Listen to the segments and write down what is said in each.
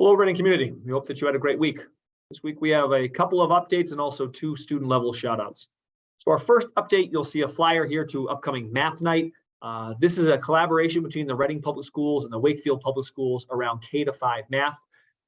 Hello, Reading community. We hope that you had a great week. This week we have a couple of updates and also two student level shout outs. So our first update, you'll see a flyer here to upcoming math night. Uh, this is a collaboration between the Reading Public Schools and the Wakefield Public Schools around K to five math.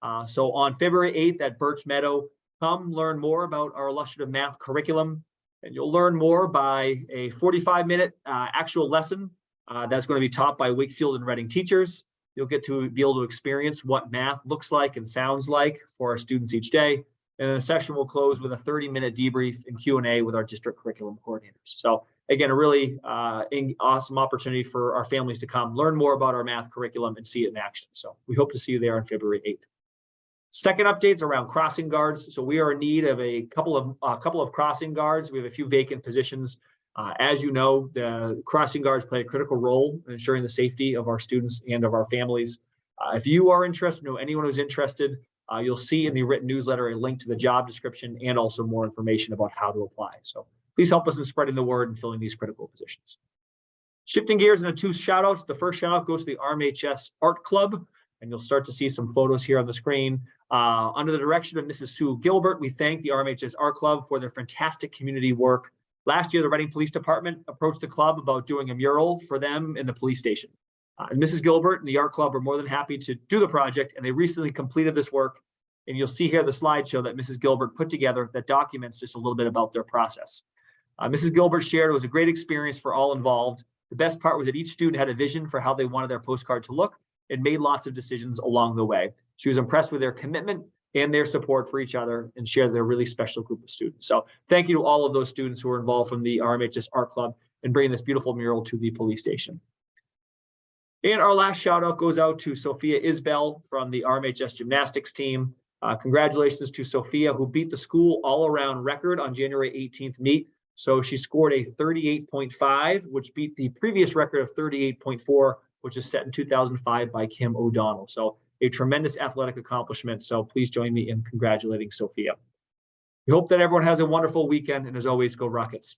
Uh, so on February 8th at Birch Meadow, come learn more about our illustrative math curriculum. And you'll learn more by a 45 minute uh, actual lesson uh, that's going to be taught by Wakefield and Reading teachers. You'll get to be able to experience what math looks like and sounds like for our students each day. And the session will close with a 30 minute debrief and Q&A with our district curriculum coordinators. So again, a really uh, awesome opportunity for our families to come learn more about our math curriculum and see it in action. So we hope to see you there on February 8th. Second updates around crossing guards. So we are in need of a couple of a couple of crossing guards. We have a few vacant positions. Uh, as you know, the crossing guards play a critical role in ensuring the safety of our students and of our families. Uh, if you are interested, know anyone who's interested, uh, you'll see in the written newsletter a link to the job description and also more information about how to apply. So please help us in spreading the word and filling these critical positions. Shifting gears into two shout outs. The first shout out goes to the RMHS Art Club, and you'll start to see some photos here on the screen. Uh, under the direction of Mrs. Sue Gilbert, we thank the RMHS Art Club for their fantastic community work. Last year, the Reading Police Department approached the club about doing a mural for them in the police station. Uh, and Mrs. Gilbert and the art club are more than happy to do the project, and they recently completed this work. And you'll see here the slideshow that Mrs. Gilbert put together that documents just a little bit about their process. Uh, Mrs. Gilbert shared it was a great experience for all involved. The best part was that each student had a vision for how they wanted their postcard to look and made lots of decisions along the way. She was impressed with their commitment and their support for each other and share their really special group of students. So thank you to all of those students who were involved from the RMHS Art Club and bringing this beautiful mural to the police station. And our last shout out goes out to Sophia Isbell from the RMHS gymnastics team. Uh, congratulations to Sophia who beat the school all around record on January 18th meet. So she scored a 38.5, which beat the previous record of 38.4, which is set in 2005 by Kim O'Donnell. So a tremendous athletic accomplishment. So please join me in congratulating Sophia. We hope that everyone has a wonderful weekend and as always, go Rockets.